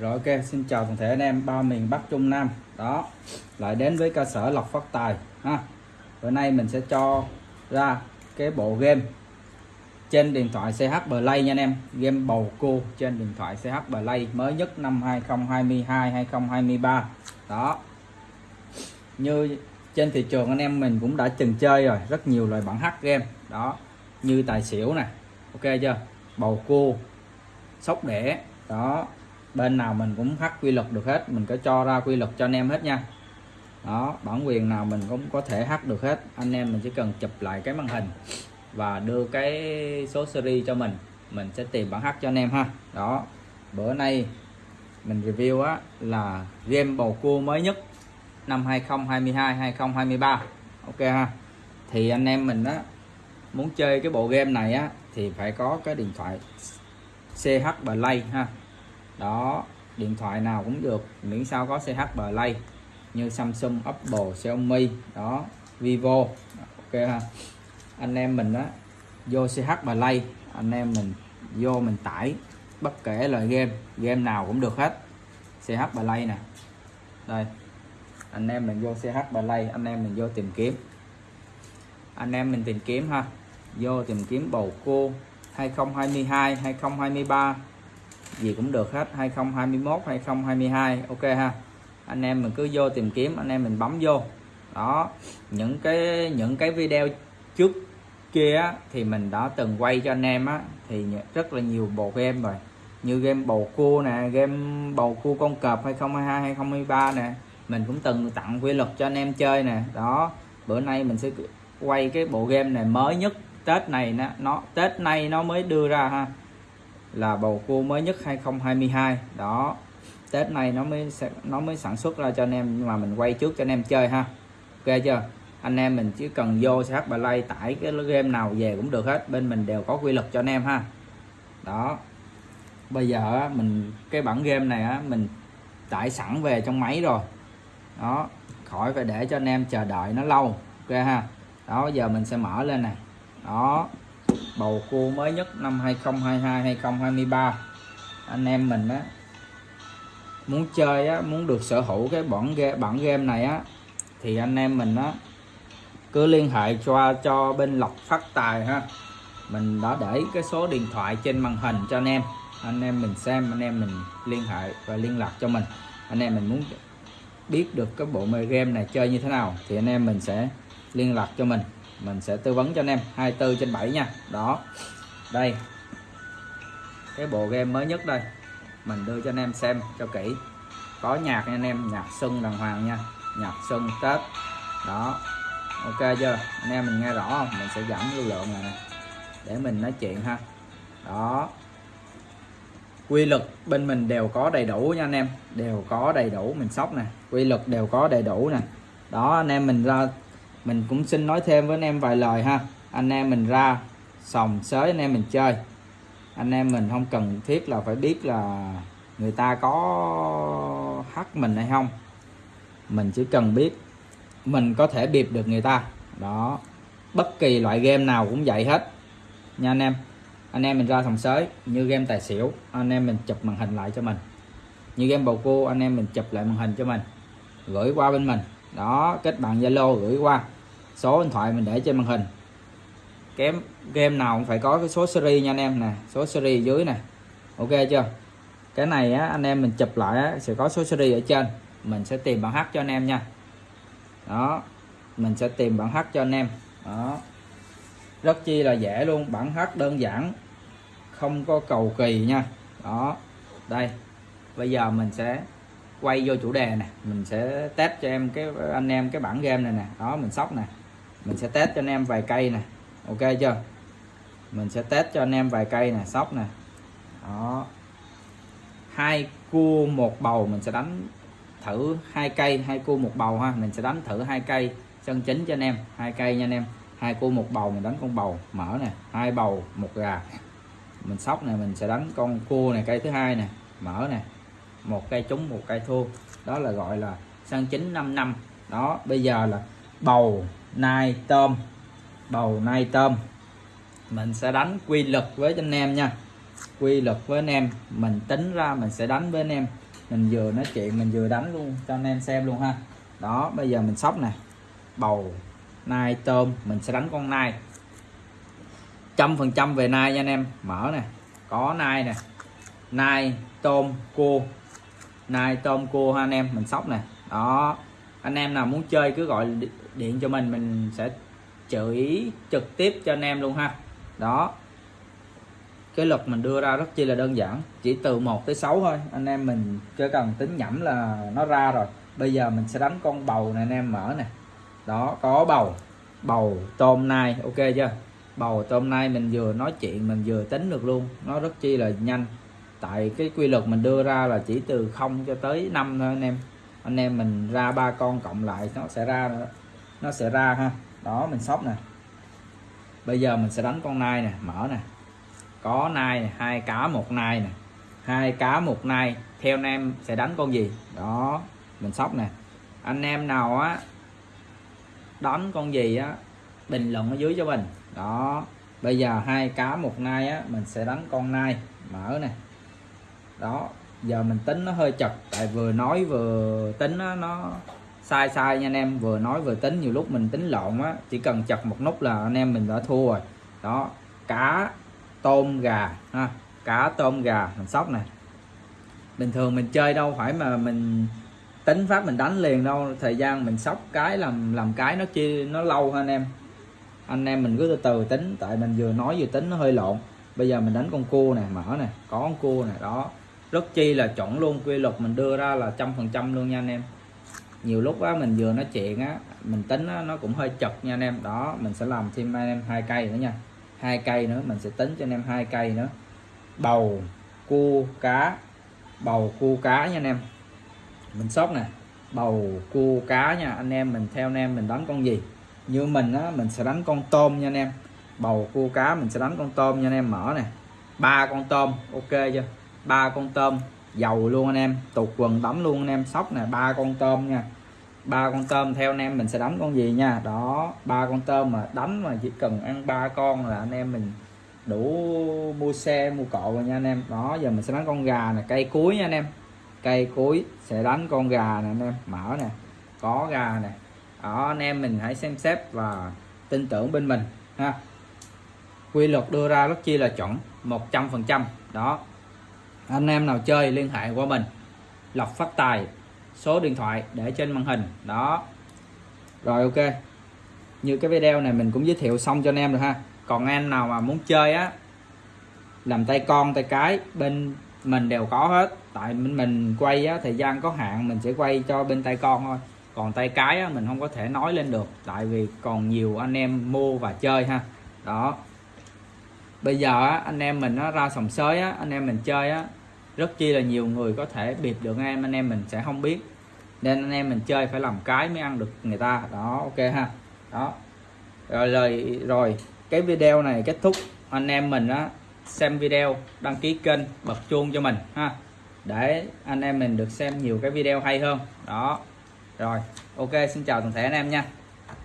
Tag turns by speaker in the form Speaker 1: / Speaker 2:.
Speaker 1: Rồi ok, xin chào toàn thể anh em ba miền Bắc Trung Nam. Đó, lại đến với cơ sở Lộc Phát Tài ha. Bữa nay mình sẽ cho ra cái bộ game trên điện thoại CH Play nha anh em, game bầu cua trên điện thoại CH Play mới nhất năm 2022 2023. Đó. Như trên thị trường anh em mình cũng đã từng chơi rồi, rất nhiều loại bản hack game. Đó, như tài xỉu nè. Ok chưa? Bầu cua, sóc đẻ, đó bên nào mình cũng hắt quy luật được hết, mình có cho ra quy luật cho anh em hết nha. Đó, bản quyền nào mình cũng có thể hắt được hết. Anh em mình chỉ cần chụp lại cái màn hình và đưa cái số series cho mình mình sẽ tìm bản hắt cho anh em ha. Đó, bữa nay mình review á, là game bầu cua mới nhất năm 2022 2023 ok ha. Thì anh em mình á, muốn chơi cái bộ game này á, thì phải có cái điện thoại CH Play ha đó, điện thoại nào cũng được, miễn sao có CH Play như Samsung, Apple, Xiaomi, đó, Vivo, ok ha. Anh em mình á, vô CH Play, anh em mình vô mình tải bất kể loại game game nào cũng được hết. CH Play nè. Đây, anh em mình vô CH Play, anh em mình vô tìm kiếm. Anh em mình tìm kiếm ha. Vô tìm kiếm bầu cua 2022 2023 gì cũng được hết 2021 2022 ok ha. Anh em mình cứ vô tìm kiếm anh em mình bấm vô. Đó những cái những cái video trước kia thì mình đã từng quay cho anh em á thì rất là nhiều bộ game rồi. Như game bầu cua nè game bầu cua con cọp 2022 2023 nè. Mình cũng từng tặng quy luật cho anh em chơi nè. Đó bữa nay mình sẽ quay cái bộ game này mới nhất Tết này nó, nó Tết nay nó mới đưa ra ha là bầu cua mới nhất 2022 đó, Tết này nó mới nó mới sản xuất ra cho anh em, nhưng mà mình quay trước cho anh em chơi ha. Ok chưa? Anh em mình chỉ cần vô CH Play tải cái game nào về cũng được hết, bên mình đều có quy luật cho anh em ha. Đó, bây giờ mình, cái bản game này á, mình tải sẵn về trong máy rồi. Đó, khỏi phải để cho anh em chờ đợi nó lâu, ok ha. Đó, giờ mình sẽ mở lên này. Đó bầu cua mới nhất năm 2022 2023 anh em mình á, muốn chơi á, muốn được sở hữu cái bản game bản game này á, thì anh em mình á, cứ liên hệ cho cho bên lộc phát tài ha. Mình đã để cái số điện thoại trên màn hình cho anh em. Anh em mình xem, anh em mình liên hệ và liên lạc cho mình. Anh em mình muốn biết được cái bộ game này chơi như thế nào, thì anh em mình sẽ liên lạc cho mình mình sẽ tư vấn cho anh em 24 trên 7 nha. Đó. Đây. Cái bộ game mới nhất đây. Mình đưa cho anh em xem cho kỹ. Có nhạc nha anh em, nhạc xuân đàng hoàng nha. Nhạc xuân tết. Đó. Ok chưa? Anh em mình nghe rõ không? Mình sẽ giảm lưu lượng này nè. Để mình nói chuyện ha. Đó. Quy luật bên mình đều có đầy đủ nha anh em. Đều có đầy đủ, mình sóc nè. Quy luật đều có đầy đủ nè. Đó, anh em mình ra mình cũng xin nói thêm với anh em vài lời ha. Anh em mình ra sòng sới, anh em mình chơi. Anh em mình không cần thiết là phải biết là người ta có hắt mình hay không. Mình chỉ cần biết mình có thể điệp được người ta. Đó. Bất kỳ loại game nào cũng vậy hết. Nha anh em. Anh em mình ra sòng sới như game tài xỉu, anh em mình chụp màn hình lại cho mình. Như game bầu cua, anh em mình chụp lại màn hình cho mình. Gửi qua bên mình đó kết bạn zalo gửi qua số điện thoại mình để trên màn hình. Kém game nào cũng phải có cái số series nha anh em nè số series dưới nè. Ok chưa? Cái này á, anh em mình chụp lại á, sẽ có số series ở trên. Mình sẽ tìm bản h cho anh em nha. Đó mình sẽ tìm bản h cho anh em. Đó. Rất chi là dễ luôn bản h đơn giản không có cầu kỳ nha. Đó đây. Bây giờ mình sẽ quay vô chủ đề nè, mình sẽ test cho em cái, anh em cái bản game này nè, đó, mình sóc nè. Mình sẽ test cho anh em vài cây nè, ok chưa? Mình sẽ test cho anh em vài cây nè, sóc nè. Đó. Hai cua một bầu, mình sẽ đánh thử hai cây, hai cua một bầu ha. Mình sẽ đánh thử hai cây chân chính cho anh em, hai cây nha anh em. Hai cua một bầu, mình đánh con bầu mở nè, hai bầu một gà. Mình sóc này mình sẽ đánh con cua này, cây thứ hai nè mở nè một cây trúng, một cây thua. Đó là gọi là sang chính 5 năm. Đó, bây giờ là bầu nai tôm. Bầu nai tôm. Mình sẽ đánh quy luật với anh em nha. Quy luật với anh em. Mình tính ra mình sẽ đánh với anh em. Mình vừa nói chuyện, mình vừa đánh luôn cho anh em xem luôn ha. Đó, bây giờ mình sóc nè. Bầu nai tôm, mình sẽ đánh con nai. Trăm phần trăm về nai nha anh em. Mở nè. Có nai nè. Nai, tôm, cua nai tôm cua ha anh em mình sóc nè. Đó. Anh em nào muốn chơi cứ gọi điện cho mình mình sẽ chửi trực tiếp cho anh em luôn ha. Đó. Cái luật mình đưa ra rất chi là đơn giản, chỉ từ 1 tới 6 thôi. Anh em mình chỉ cần tính nhẩm là nó ra rồi. Bây giờ mình sẽ đánh con bầu này anh em mở nè. Đó, có bầu. Bầu tôm nai, ok chưa? Bầu tôm nai mình vừa nói chuyện, mình vừa tính được luôn. Nó rất chi là nhanh tại cái quy luật mình đưa ra là chỉ từ 0 cho tới 5 thôi anh em. Anh em mình ra ba con cộng lại nó sẽ ra, nó sẽ ra ha. Đó, mình sóc nè. Bây giờ mình sẽ đánh con nai nè, mở nè. Có nai nè, hai cá một nai nè. Hai cá một nai, theo anh em sẽ đánh con gì? Đó, mình sóc nè. Anh em nào á, đánh con gì á, bình luận ở dưới cho mình. Đó, bây giờ hai cá một nai á, mình sẽ đánh con nai, mở nè đó giờ mình tính nó hơi chật tại vừa nói vừa tính nó, nó sai sai nha anh em. Vừa nói vừa tính nhiều lúc mình tính lộn á chỉ cần chật một nút là anh em mình đã thua rồi. Đó cá tôm gà ha cá tôm gà mình sóc này bình thường mình chơi đâu phải mà mình tính phát mình đánh liền đâu thời gian mình sóc cái làm làm cái nó chi nó lâu hơn anh em. Anh em mình cứ từ từ tính tại mình vừa nói vừa tính nó hơi lộn. Bây giờ mình đánh con cua này mở này có con cua này đó rất chi là chuẩn luôn quy luật mình đưa ra là trăm phần trăm luôn nha anh em. Nhiều lúc á mình vừa nói chuyện á mình tính á, nó cũng hơi chật nha anh em. Đó mình sẽ làm thêm anh em hai cây nữa nha. Hai cây nữa mình sẽ tính cho anh em hai cây nữa. Bầu cua cá. Bầu cua cá nha anh em. Mình sóc nè. Bầu cua cá nha. Anh em mình theo anh em mình đánh con gì. Như mình á mình sẽ đánh con tôm nha anh em. Bầu cua cá mình sẽ đánh con tôm nha anh em. Mở nè. Ba con tôm ok chưa? Ba con tôm, dầu luôn anh em. Tụt quần đấm luôn anh em. Sóc nè, ba con tôm nha. Ba con tôm theo anh em mình sẽ đánh con gì nha. Đó, ba con tôm mà đánh mà chỉ cần ăn ba con là anh em mình đủ mua xe, mua cộ rồi nha anh em. Đó, giờ mình sẽ đánh con gà nè. Cây cuối nha anh em. Cây cuối sẽ đánh con gà nè anh em. Mở nè, có gà nè. Đó, anh em mình hãy xem xét và tin tưởng bên mình, ha. Quy luật đưa ra rất chi là chuẩn 100 phần trăm. Đó anh em nào chơi liên hệ qua mình. Lọc phát tài số điện thoại để trên màn hình. Đó. Rồi ok. Như cái video này mình cũng giới thiệu xong cho anh em rồi ha. Còn anh nào mà muốn chơi á làm tay con tay cái bên mình đều có hết. Tại mình, mình quay á, thời gian có hạn mình sẽ quay cho bên tay con thôi. Còn tay cái á, mình không có thể nói lên được. Tại vì còn nhiều anh em mua và chơi ha. Đó. Bây giờ á, anh em mình nó ra sòng sới á, anh em mình chơi á rất chi là nhiều người có thể bịp được em, anh em mình sẽ không biết. Nên anh em mình chơi phải làm cái mới ăn được người ta. Đó, ok ha. Đó. Rồi, lời, rồi. Cái video này kết thúc. Anh em mình á, xem video, đăng ký kênh, bật chuông cho mình, ha. Để anh em mình được xem nhiều cái video hay hơn. Đó. Rồi, ok, xin chào toàn thể anh em nha.